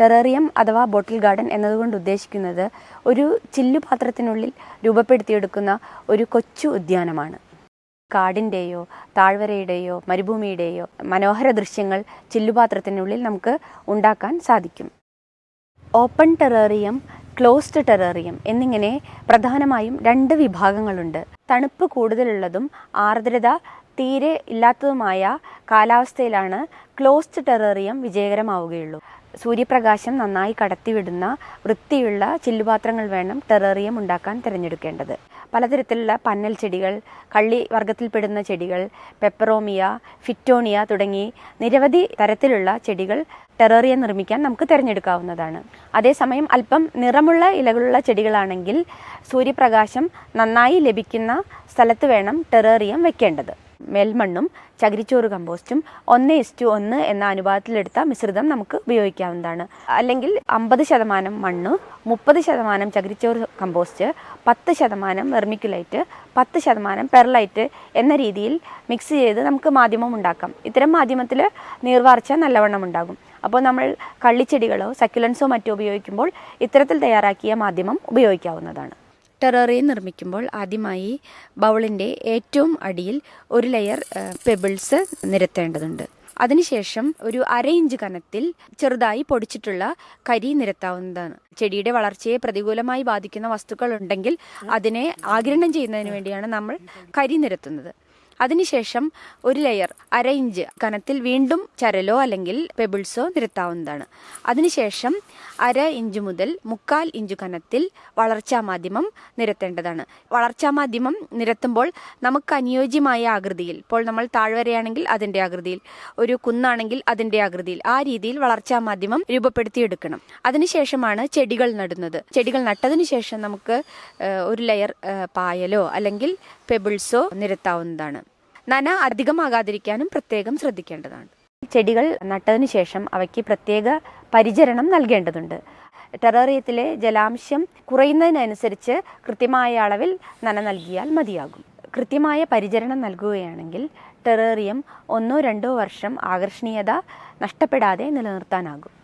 Terrarium അഥവാ ബോട്ടിൽ garden എന്നതുകൊണ്ട് ഉദ്ദേശിക്കുന്നത് ഒരു ചില്ലുപാത്രത്തിനുള്ളിൽ രൂപപ്പെടുത്തിയെടുക്കുന്ന ഒരു കൊച്ചു ഉദ്യാനമാണ്. കാടിന്റെയോ താഴ്വരയുടെയോ മരുഭൂമിയുടെയോ മനോഹര ദൃശ്യങ്ങൾ ചില്ലുപാത്രത്തിനുള്ളിൽ നമുക്ക് ഉണ്ടാക്കാൻ സാധിക്കും. ഓപ്പൺ ടെറേറിയം ക്ലോസ്ഡ് ടെററിയം എന്നിങ്ങനെ പ്രധാനമായും രണ്ട് വിഭാഗങ്ങളുണ്ട്. തണുപ്പ് കൂടുതലുള്ളതും ആർദ്രത തീരെ ഇല്ലാത്തതുമായ കാലാവസ്ഥയിലാണ് ക്ലോസ്ഡ് ടെററിയം വിജയകരമാവുകയുള്ളൂ. സൂര്യപ്രകാശം നന്നായി കടത്തിവിടുന്ന വൃത്തിയുള്ള ചില്ലുപാത്രങ്ങൾ വേണം ടെററിയം ഉണ്ടാക്കാൻ തിരഞ്ഞെടുക്കേണ്ടത്. പലതരത്തിലുള്ള പന്നൽ ചെടികൾ കള്ളി വർഗത്തിൽപ്പെടുന്ന ചെടികൾ പെപ്പറോമിയ ഫിറ്റോണിയ തുടങ്ങി നിരവധി തരത്തിലുള്ള ചെടികൾ ടെററിയ നിർമ്മിക്കാൻ നമുക്ക് തിരഞ്ഞെടുക്കാവുന്നതാണ്. അതേസമയം അല്പം നിറമുള്ള ഇലകളുള്ള ചെടികളാണെങ്കിൽ സൂര്യപ്രകാശം നന്നായി ലഭിക്കുന്ന സ്ഥലത്ത് വേണം ടെററിയം വെക്കേണ്ടത്. മെൽമണ്ണും ചകിരിച്ചോറ് കമ്പോസ്റ്റും ഒന്ന് ഇസ്റ്റു ഒന്ന് എന്ന അനുപാതത്തിലെടുത്ത മിശ്രിതം നമുക്ക് ഉപയോഗിക്കാവുന്നതാണ്. അല്ലെങ്കിൽ അമ്പത് ശതമാനം മണ്ണ് മുപ്പത് ശതമാനം ചകിരിച്ചോറ് കമ്പോസ്റ്റ് പത്ത് ശതമാനം വെർമിക്കുലൈറ്റ് പത്ത് ശതമാനം പെർലൈറ്റ് എന്ന രീതിയിൽ മിക്സ് ചെയ്ത് നമുക്ക് മാധ്യമം ഉണ്ടാക്കാം. ഇത്തരം മാധ്യമത്തിൽ നീർവാർച്ച നല്ലവണ്ണം ഉണ്ടാകും. അപ്പോൾ നമ്മൾ കള്ളിച്ചെടികളോ സക്യുലൻസോ മറ്റോ ഉപയോഗിക്കുമ്പോൾ ഇത്തരത്തിൽ തയ്യാറാക്കിയ മാധ്യമം ഉപയോഗിക്കാവുന്നതാണ്. ടെററിയം നിർമ്മിക്കുമ്പോൾ ആദ്യമായി ബൗളിന്റെ ഏറ്റവും അടിയിൽ ഒരു ലെയർ പെബിൾസ് നിരത്തേണ്ടതുണ്ട്. അതിനുശേഷം ഒരു അര ഇഞ്ച് കനത്തിൽ ചെറുതായി പൊടിച്ചിട്ടുള്ള കരി നിരത്താവുന്നതാണ്. ചെടിയുടെ വളർച്ചയെ പ്രതികൂലമായി ബാധിക്കുന്ന വസ്തുക്കൾ ഉണ്ടെങ്കിൽ അതിനെ ആഗിരണം ചെയ്യുന്നതിന് വേണ്ടിയാണ് നമ്മൾ കരി നിരത്തുന്നത്. അതിനുശേഷം ഒരു ലെയർ അര ഇഞ്ച് കനത്തിൽ വീണ്ടും ചരലോ അല്ലെങ്കിൽ പെബിൾസോ നിരത്താവുന്നതാണ്. അതിനുശേഷം അര ഇഞ്ച് മുതൽ മുക്കാൽ ഇഞ്ച് കനത്തിൽ വളർച്ചാ മാധ്യമം നിരത്തേണ്ടതാണ്. വളർച്ചാ മാധ്യമം നിരത്തുമ്പോൾ നമുക്ക് അനുയോജ്യമായ ആകൃതിയിൽ ഇപ്പോൾ നമ്മൾ താഴ്വരയാണെങ്കിൽ അതിന്റെ ആകൃതിയിൽ ഒരു കുന്നാണെങ്കിൽ അതിന്റെ ആകൃതിയിൽ ആ രീതിയിൽ വളർച്ചാ മാധ്യമം രൂപപ്പെടുത്തിയെടുക്കണം. അതിനുശേഷമാണ് ചെടികൾ നടുന്നത്. ചെടികൾ നട്ടതിന് ശേഷം നമുക്ക് ഒരു ലെയർ പായലോ അല്ലെങ്കിൽ പെബിൾസോ നിരത്താവുന്നതാണ്. നന അധികമാകാതിരിക്കാനും പ്രത്യേകം ശ്രദ്ധിക്കേണ്ടതാണ്. ചെടികൾ നട്ടതിന് ശേഷം അവയ്ക്ക് പ്രത്യേക പരിചരണം നൽകേണ്ടതുണ്ട്. ടെറേറിയത്തിലെ ജലാംശം കുറയുന്നതിനനുസരിച്ച് കൃത്യമായ അളവിൽ നന നൽകിയാൽ മതിയാകും. കൃത്യമായ പരിചരണം നൽകുകയാണെങ്കിൽ ടെറേറിയം ഒന്നോ രണ്ടോ വർഷം ആകർഷണീയത നഷ്ടപ്പെടാതെ നിലനിർത്താനാകും.